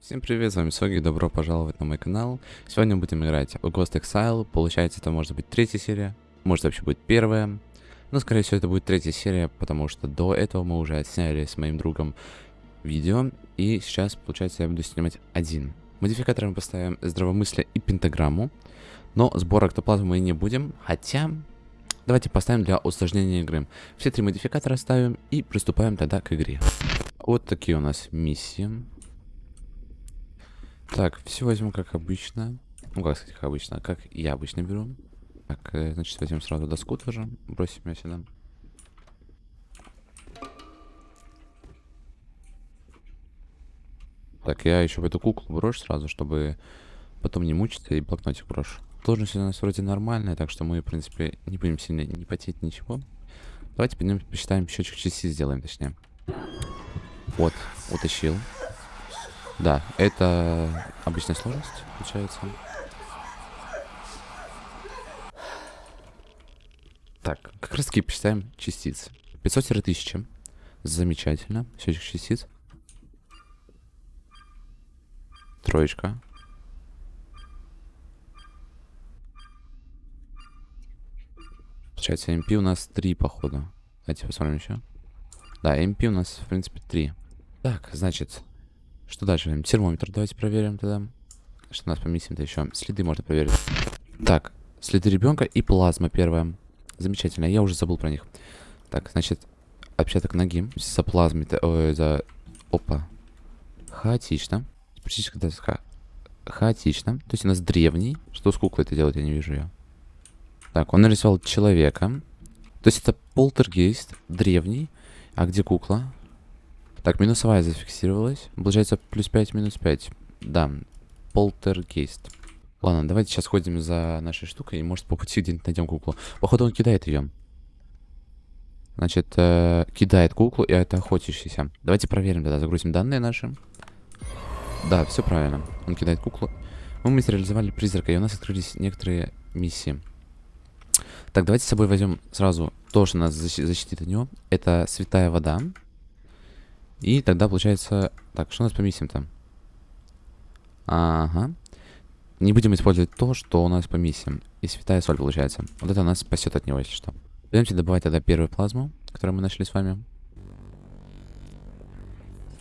Всем привет, с вами Соги, добро пожаловать на мой канал. Сегодня будем играть в Ghost Exile, получается это может быть третья серия, может вообще будет первая. Но скорее всего это будет третья серия, потому что до этого мы уже отсняли с моим другом видео. И сейчас, получается, я буду снимать один. Модификатором поставим здравомыслие и пентаграмму. Но сбор октоплазмы мы не будем, хотя... Давайте поставим для усложнения игры. Все три модификатора ставим и приступаем тогда к игре. Вот такие у нас миссии. Так, все возьму как обычно. Ну, как сказать, как обычно, как я обычно беру. Так, э, значит, возьмем сразу доску тоже. Бросим ее сюда. Так, я еще в эту куклу брошу сразу, чтобы потом не мучиться и блокнотик брошу. Сложность у нас вроде нормальная, так что мы, в принципе, не будем сильно не потеть ничего. Давайте пойдем посчитаем счетчик частиц сделаем, точнее. Вот, утащил. Да, это обычная сложность, получается. Так, как раз таки посчитаем частицы. 500-1000. Замечательно. Счетчик частиц. Троечка. Получается, MP у нас 3, походу. Давайте посмотрим еще. Да, MP у нас, в принципе, 3. Так, значит, что дальше? Термометр давайте проверим тогда. Что у нас по миссиям-то еще? Следы можно проверить. Так, следы ребенка и плазма первая. Замечательно, я уже забыл про них. Так, значит, отпечаток ноги. За плазмой, ой, за... Опа. Хаотично. Практически ха... хаотично. То есть у нас древний. Что с куклой это делать, я не вижу ее. Так, он нарисовал человека. То есть это полтергейст, древний. А где кукла? Так, минусовая зафиксировалась. Получается плюс 5, минус 5. Да, полтергейст. Ладно, давайте сейчас ходим за нашей штукой, и может по пути где-нибудь найдем куклу. Походу он кидает ее. Значит, э, кидает куклу, и это охотящийся. Давайте проверим тогда, загрузим данные наши. Да, все правильно. Он кидает куклу. Мы материализовали призрака, и у нас открылись некоторые миссии. Так, давайте с собой возьмем сразу то, что нас защитит от него. Это святая вода. И тогда получается... Так, что у нас по миссиям там? Ага. Не будем использовать то, что у нас по миссиям. И святая соль получается. Вот это нас спасет от него, если что. Пойдемте добывать тогда первую плазму, которую мы нашли с вами.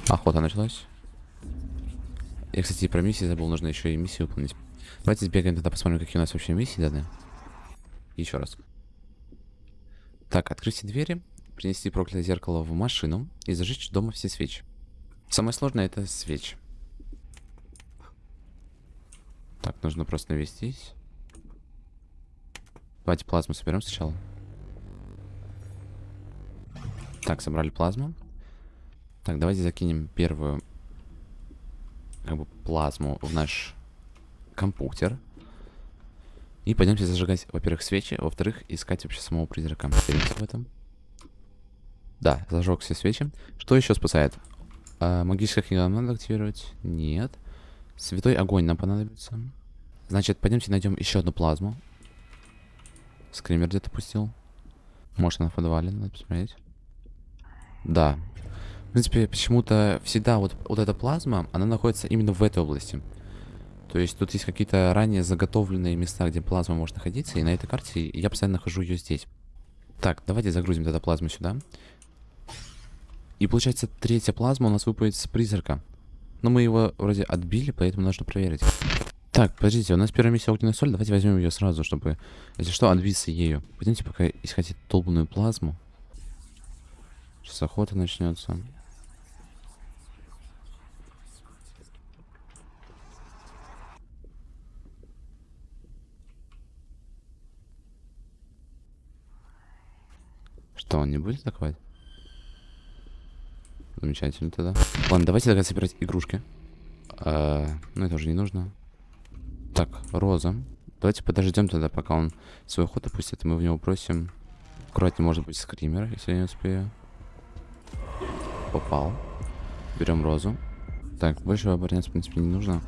Охота началась. Я, кстати, про миссии забыл, нужно еще и миссию выполнить. Давайте сбегаем тогда, посмотрим, какие у нас вообще миссии даны. Еще раз. Так, открыть все двери, принести проклятое зеркало в машину и зажечь дома все свечи. Самое сложное это свечи. Так, нужно просто навестись. Давайте плазму соберем сначала. Так, собрали плазму. Так, давайте закинем первую как бы плазму в наш компьютер. И пойдемте зажигать, во-первых, свечи, во-вторых, искать вообще самого призрака. в этом. Да, зажег все свечи. Что еще спасает? А, магическая книга надо активировать? Нет. Святой огонь нам понадобится. Значит, пойдемте найдем еще одну плазму. Скример где-то пустил. Может, она в подвале, надо посмотреть. Да. В принципе, почему-то всегда вот, вот эта плазма, она находится именно в этой области. То есть тут есть какие-то ранее заготовленные места, где плазма может находиться, и на этой карте я постоянно нахожу ее здесь. Так, давайте загрузим эту плазму сюда. И получается, третья плазма у нас выпадет с призрака. Но мы его вроде отбили, поэтому нужно проверить. Так, подождите, у нас первая миссия огненная соль. Давайте возьмем ее сразу, чтобы, если что, отбиться ею. Пойдемте пока искать долбанную плазму. Сейчас охота начнется. Что, он не будет атаковать? Замечательно тогда. Ладно, давайте тогда собирать игрушки. А, ну, это уже не нужно. Так, Роза. Давайте подождем тогда, пока он свой ход опустит, и мы в него бросим. Аккуратнее, может быть, скример, если я не успею. Попал. Берем Розу. Так, больше обороняться, в принципе, не нужно.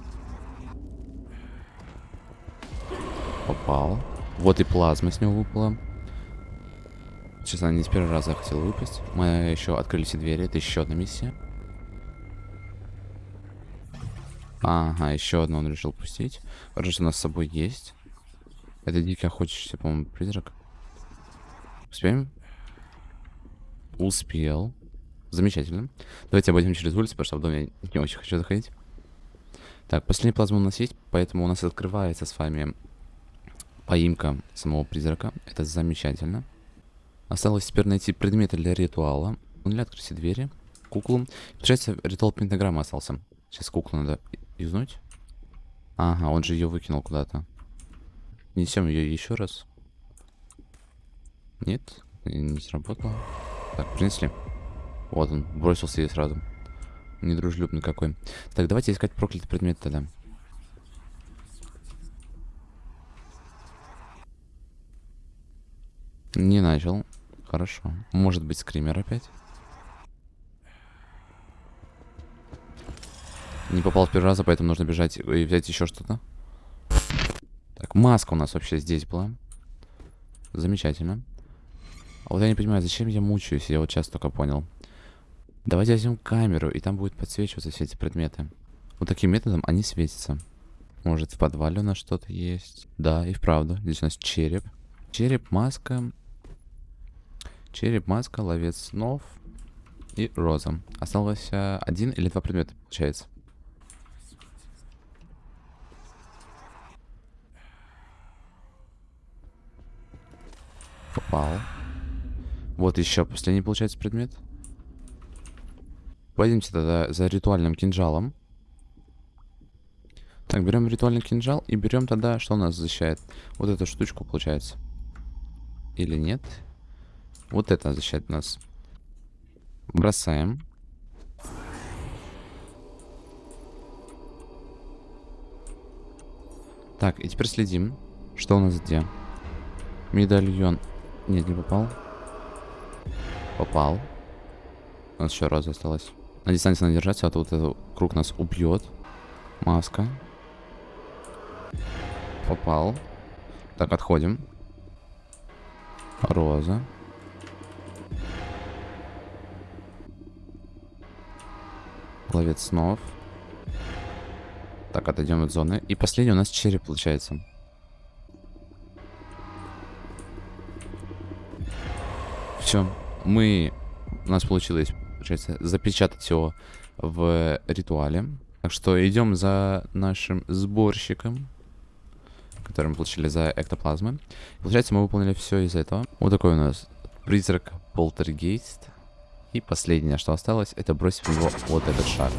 Попал. Вот и плазма с него выпала. Она не с первого раза хотела выпасть. Мы еще открыли все двери. Это еще одна миссия. Ага, еще одну он решил пустить. Хорошо, что у нас с собой есть. Это дикий охотящийся, по-моему, призрак. Успеем? Успел. Замечательно. Давайте обойдем через улицу, потому что в доме я не очень хочу заходить. Так, последний плазма у нас есть, поэтому у нас открывается с вами поимка самого призрака. Это замечательно. Осталось теперь найти предметы для ритуала. Для открытия двери. Куклу. Получается, ритуал пентаграммы остался. Сейчас куклу надо юзнуть. Ага, он же ее выкинул куда-то. Несем ее еще раз. Нет, не сработало. Так, принесли. Вот он, бросился ей сразу. Недружелюбный какой. Так, давайте искать проклятый предмет тогда. Не начал. Хорошо. Может быть, скример опять? Не попал в первый раз, поэтому нужно бежать и взять еще что-то. Так, маска у нас вообще здесь была. Замечательно. А вот я не понимаю, зачем я мучаюсь, я вот сейчас только понял. Давайте возьмем камеру, и там будет подсвечиваться все эти предметы. Вот таким методом они светятся. Может, в подвале у нас что-то есть. Да, и вправду. Здесь у нас череп. Череп, маска. Череп, маска, ловец снов и роза. Осталось а, один или два предмета, получается. Попал. Вот еще последний, получается, предмет. Пойдемте тогда за ритуальным кинжалом. Так, берем ритуальный кинжал и берем тогда, что у нас защищает. Вот эту штучку, получается. Или нет? Вот это защищает нас. Бросаем. Так, и теперь следим, что у нас где. Медальон. Нет, не попал. Попал. У нас еще раз осталось. На дистанции надо держаться, а то вот этот круг нас убьет. Маска. Попал. Так, отходим. Роза. Ловец снов. Так, отойдем от зоны. И последний у нас череп получается. Все. Мы... У нас получилось получается, запечатать его в ритуале. Так что идем за нашим сборщиком, который мы получили за эктоплазмы. Получается, мы выполнили все из этого. Вот такой у нас призрак полтергейст. И последнее, что осталось, это бросить в него вот этот шар.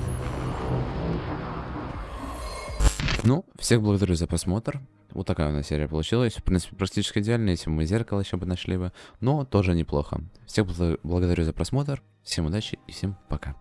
Ну, всех благодарю за просмотр. Вот такая у нас серия получилась. В принципе, практически идеально, если мы зеркало еще бы нашли бы. Но тоже неплохо. Всех благодарю за просмотр. Всем удачи и всем пока.